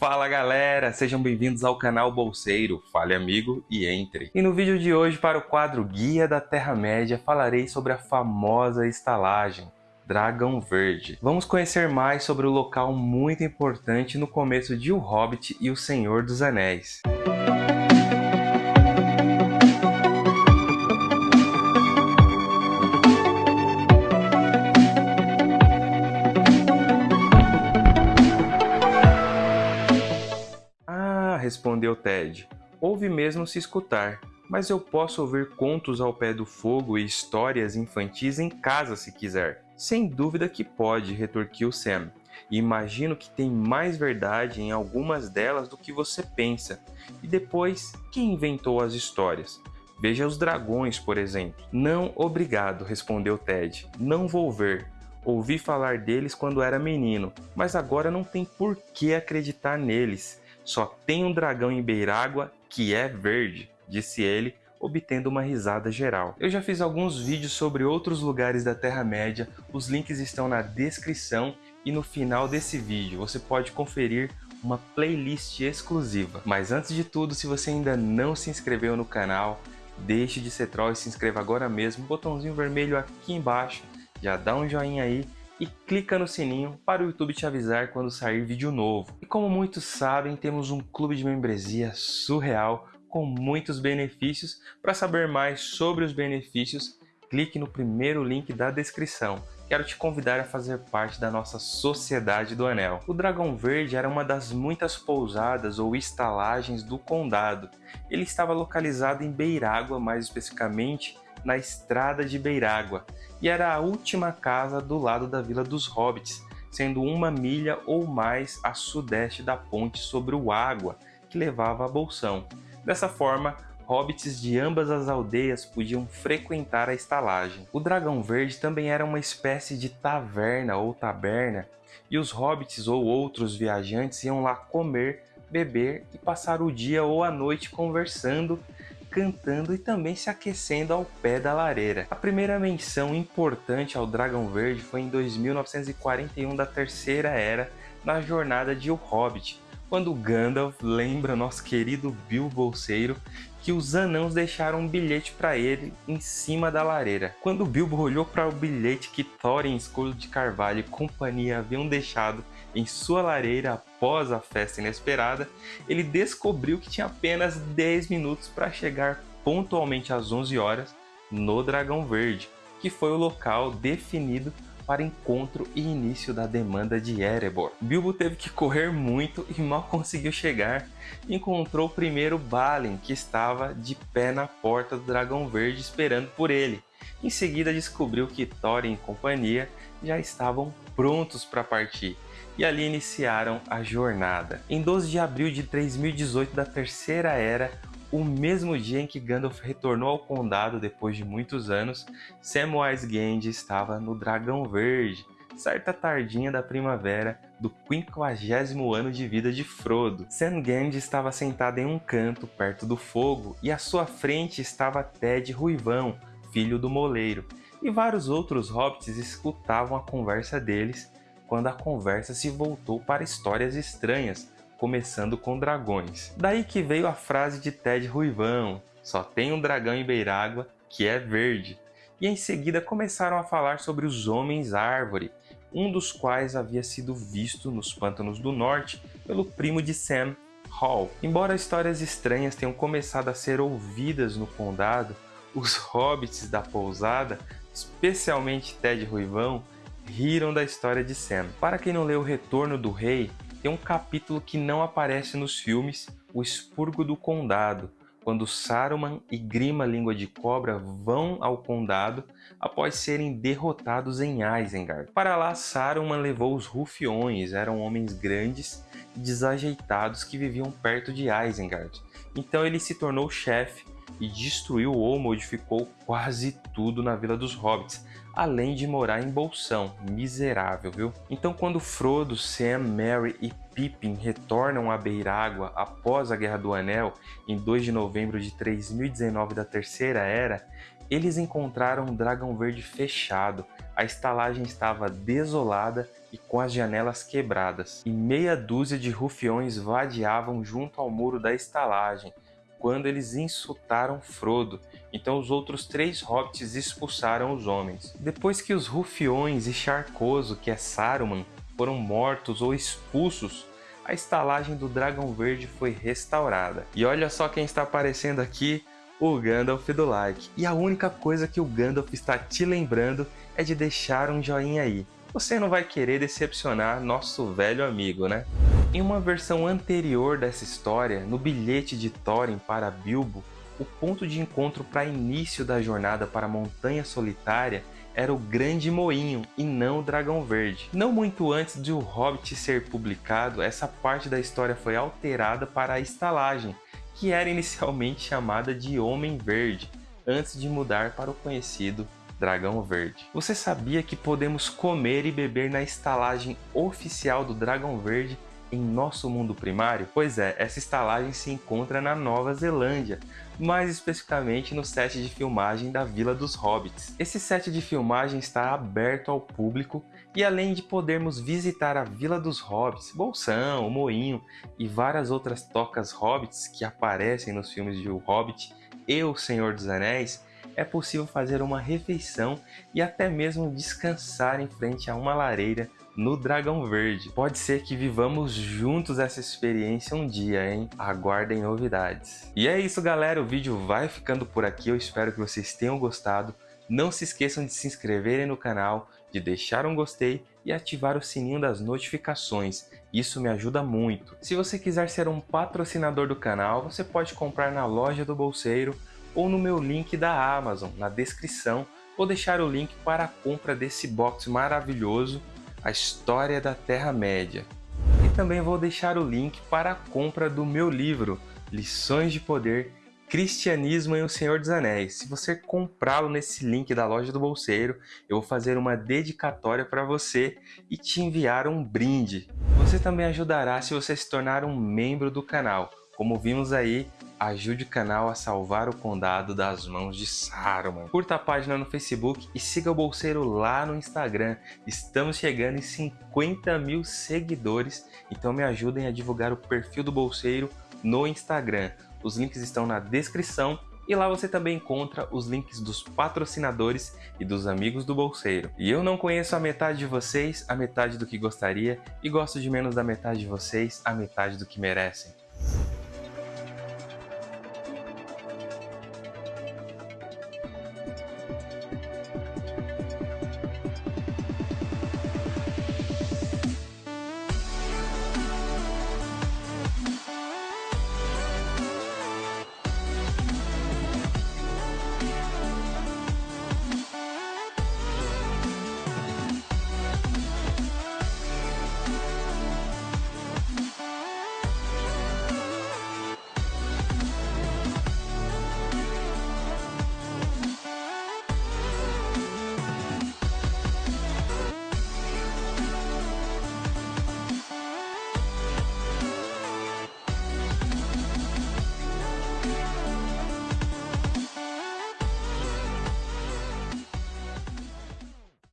Fala galera, sejam bem-vindos ao canal Bolseiro, fale amigo e entre. E no vídeo de hoje para o quadro Guia da Terra-média falarei sobre a famosa estalagem, Dragão Verde. Vamos conhecer mais sobre o local muito importante no começo de O Hobbit e O Senhor dos Anéis. Respondeu Ted. Ouve mesmo se escutar, mas eu posso ouvir contos ao pé do fogo e histórias infantis em casa se quiser. Sem dúvida que pode, retorquiu Sam. Imagino que tem mais verdade em algumas delas do que você pensa. E depois, quem inventou as histórias? Veja os dragões, por exemplo. Não, obrigado, respondeu Ted. Não vou ver. Ouvi falar deles quando era menino, mas agora não tem por que acreditar neles. Só tem um dragão em Beirágua que é verde, disse ele, obtendo uma risada geral. Eu já fiz alguns vídeos sobre outros lugares da Terra-média, os links estão na descrição e no final desse vídeo você pode conferir uma playlist exclusiva. Mas antes de tudo, se você ainda não se inscreveu no canal, deixe de ser troll e se inscreva agora mesmo, botãozinho vermelho aqui embaixo, já dá um joinha aí e clica no sininho para o YouTube te avisar quando sair vídeo novo. E como muitos sabem, temos um clube de membresia surreal com muitos benefícios. Para saber mais sobre os benefícios, clique no primeiro link da descrição. Quero te convidar a fazer parte da nossa Sociedade do Anel. O Dragão Verde era uma das muitas pousadas ou estalagens do Condado. Ele estava localizado em Beirágua, mais especificamente na Estrada de Beirágua, e era a última casa do lado da Vila dos Hobbits, sendo uma milha ou mais a sudeste da ponte sobre o Água, que levava a Bolsão. Dessa forma, hobbits de ambas as aldeias podiam frequentar a estalagem. O Dragão Verde também era uma espécie de taverna ou taberna, e os hobbits ou outros viajantes iam lá comer, beber e passar o dia ou a noite conversando cantando e também se aquecendo ao pé da lareira. A primeira menção importante ao Dragão Verde foi em 2941 da Terceira Era, na jornada de O Hobbit, quando Gandalf lembra nosso querido Bilbo Bolseiro que os anãos deixaram um bilhete para ele em cima da lareira. Quando Bilbo olhou para o bilhete que Thorin, Escudo de Carvalho e companhia haviam deixado em sua lareira após a festa inesperada, ele descobriu que tinha apenas 10 minutos para chegar pontualmente às 11 horas no Dragão Verde, que foi o local definido para encontro e início da demanda de Erebor. Bilbo teve que correr muito e mal conseguiu chegar. Encontrou primeiro Balin, que estava de pé na porta do Dragão Verde esperando por ele. Em seguida descobriu que Thorin e companhia já estavam prontos para partir e ali iniciaram a jornada. Em 12 de abril de 3018 da Terceira Era, o mesmo dia em que Gandalf retornou ao condado depois de muitos anos, Samwise Gamgee estava no Dragão Verde, certa tardinha da primavera do quinquagésimo ano de vida de Frodo. Sam Gamgee estava sentado em um canto perto do fogo e à sua frente estava Ted Ruivão, filho do moleiro, e vários outros hobbits escutavam a conversa deles quando a conversa se voltou para histórias estranhas, começando com dragões. Daí que veio a frase de Ted Ruivão, só tem um dragão em Beirágua que é verde. E em seguida começaram a falar sobre os Homens-Árvore, um dos quais havia sido visto nos Pântanos do Norte pelo primo de Sam, Hall. Embora histórias estranhas tenham começado a ser ouvidas no condado, os hobbits da pousada, especialmente Ted Ruivão, riram da história de Sam. Para quem não leu O Retorno do Rei, tem um capítulo que não aparece nos filmes, O Expurgo do Condado, quando Saruman e Grima Língua de Cobra vão ao condado após serem derrotados em Isengard. Para lá, Saruman levou os Rufiões, eram homens grandes e desajeitados que viviam perto de Isengard. Então ele se tornou chefe e destruiu ou modificou quase tudo na Vila dos Hobbits, além de morar em Bolsão, miserável, viu? Então quando Frodo, Sam, Merry e Pippin retornam a Beirágua após a Guerra do Anel, em 2 de novembro de 3019 da Terceira Era, eles encontraram um dragão verde fechado, a estalagem estava desolada e com as janelas quebradas, e meia dúzia de rufiões vadeavam junto ao muro da estalagem, quando eles insultaram Frodo, então os outros três hobbits expulsaram os homens. Depois que os rufiões e Charcoso, que é Saruman, foram mortos ou expulsos, a estalagem do Dragão Verde foi restaurada. E olha só quem está aparecendo aqui, o Gandalf do like. E a única coisa que o Gandalf está te lembrando é de deixar um joinha aí. Você não vai querer decepcionar nosso velho amigo, né? Em uma versão anterior dessa história, no bilhete de Thorin para Bilbo, o ponto de encontro para início da jornada para a Montanha Solitária era o Grande Moinho e não o Dragão Verde. Não muito antes de O Hobbit ser publicado, essa parte da história foi alterada para a estalagem, que era inicialmente chamada de Homem Verde, antes de mudar para o conhecido Dragão Verde. Você sabia que podemos comer e beber na estalagem oficial do Dragão Verde em nosso mundo primário? Pois é, essa estalagem se encontra na Nova Zelândia, mais especificamente no set de filmagem da Vila dos Hobbits. Esse set de filmagem está aberto ao público e além de podermos visitar a Vila dos Hobbits, Bolsão, Moinho e várias outras tocas hobbits que aparecem nos filmes de O Hobbit e O Senhor dos Anéis, é possível fazer uma refeição e até mesmo descansar em frente a uma lareira no Dragão Verde. Pode ser que vivamos juntos essa experiência um dia, hein? Aguardem novidades. E é isso, galera. O vídeo vai ficando por aqui. Eu espero que vocês tenham gostado. Não se esqueçam de se inscreverem no canal, de deixar um gostei e ativar o sininho das notificações. Isso me ajuda muito. Se você quiser ser um patrocinador do canal, você pode comprar na loja do Bolseiro ou no meu link da Amazon, na descrição. Vou deixar o link para a compra desse box maravilhoso a história da Terra-média. E também vou deixar o link para a compra do meu livro, Lições de Poder, Cristianismo e o Senhor dos Anéis. Se você comprá-lo nesse link da loja do Bolseiro, eu vou fazer uma dedicatória para você e te enviar um brinde. Você também ajudará se você se tornar um membro do canal. Como vimos aí, ajude o canal a salvar o condado das mãos de Saruman. Curta a página no Facebook e siga o Bolseiro lá no Instagram. Estamos chegando em 50 mil seguidores, então me ajudem a divulgar o perfil do Bolseiro no Instagram. Os links estão na descrição e lá você também encontra os links dos patrocinadores e dos amigos do Bolseiro. E eu não conheço a metade de vocês, a metade do que gostaria, e gosto de menos da metade de vocês, a metade do que merecem.